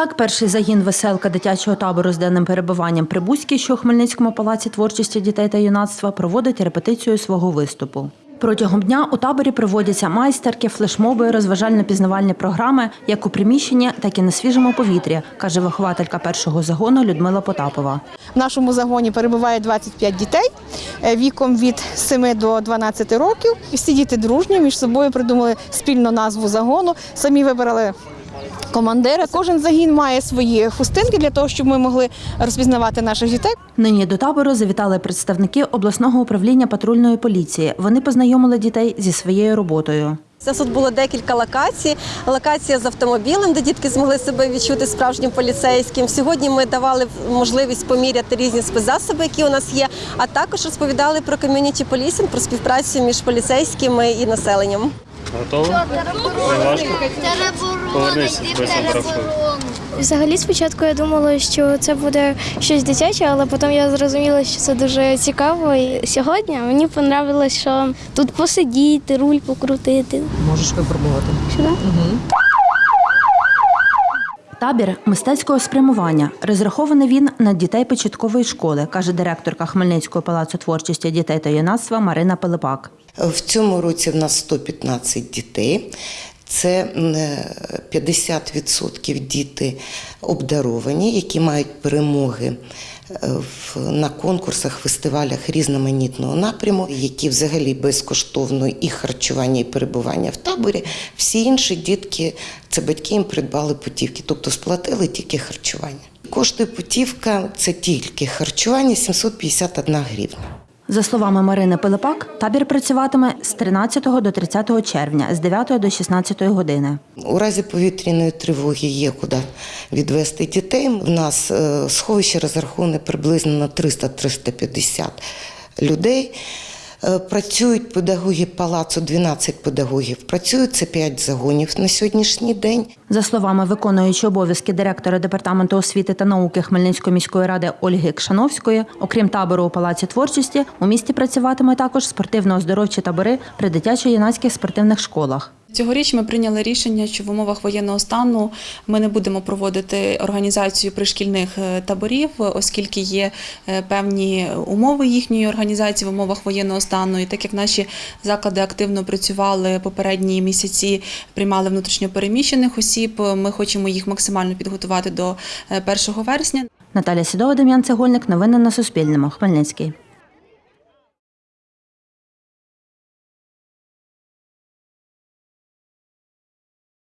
Так, перший загін веселка дитячого табору з денним перебуванням Прибузький, що у Хмельницькому палаці творчості дітей та юнацтва, проводить репетицію свого виступу. Протягом дня у таборі проводяться майстерки, флешмоби, розважально-пізнавальні програми як у приміщенні, так і на свіжому повітрі, каже вихователька першого загону Людмила Потапова. В нашому загоні перебуває 25 дітей е, віком від 7 до 12 років. Всі діти дружні між собою придумали спільну назву загону. Самі вибрали командира. Кожен загін має свої хустинки для того, щоб ми могли розпізнавати наших дітей. Нині до табору завітали представники обласного управління патрульної поліції. Вони познайомили дітей зі своєю роботою. У нас тут було декілька локацій. Локація з автомобілем, де дітки змогли себе відчути справжнім поліцейським. Сьогодні ми давали можливість поміряти різні спецзасоби, які у нас є, а також розповідали про ком'юніті полісінг, про співпрацю між поліцейськими і населенням. Готово? Не важко? Повернись без. Взагалі, спочатку я думала, що це буде щось дитяче, але потім я зрозуміла, що це дуже цікаво. І сьогодні мені подобалося, що тут посидіти, руль покрутити. Можеш випробувати. Сюди? Табір мистецького спрямування. Розрахований він на дітей початкової школи, каже директорка Хмельницького палацу творчості дітей та юнацтва Марина Пилипак. В цьому році в нас 115 дітей. Це е, 50% діти обдаровані, які мають перемоги е, на конкурсах, фестивалях різноманітного напряму, які взагалі безкоштовно і харчування, і перебування в таборі. Всі інші дітки це батьки їм придбали путівки, тобто сплатили тільки харчування. Коштує путівка це тільки харчування 751 гривня. За словами Марини Пилипак, табір працюватиме з 13 до 30 червня з 9 до 16 години. У разі повітряної тривоги є куди відвести дітей. У нас е, сховище розраховане приблизно на 300-350 людей. Е, Працюють педагоги палацу, 12 педагогів. Працюють це 5 загонів на сьогоднішній день. За словами виконуючої обов'язки директора департаменту освіти та науки Хмельницької міської ради Ольги Кшановської, окрім табору у палаці творчості, у місті працюватиме також спортивно-оздоровчі табори при дитячо-юнацьких спортивних школах. Цьогоріч ми прийняли рішення, що в умовах воєнного стану ми не будемо проводити організацію пришкільних е, таборів, оскільки є е, певні умови їхньої організації в умовах воєнного стану. І так як наші заклади активно працювали попередні місяці, приймали внутрішньопереміщених осіб, ми хочемо їх максимально підготувати до е, 1 вересня. Наталя Сідова, Дем'ян Цегольник. Новини на Суспільному. Хмельницький.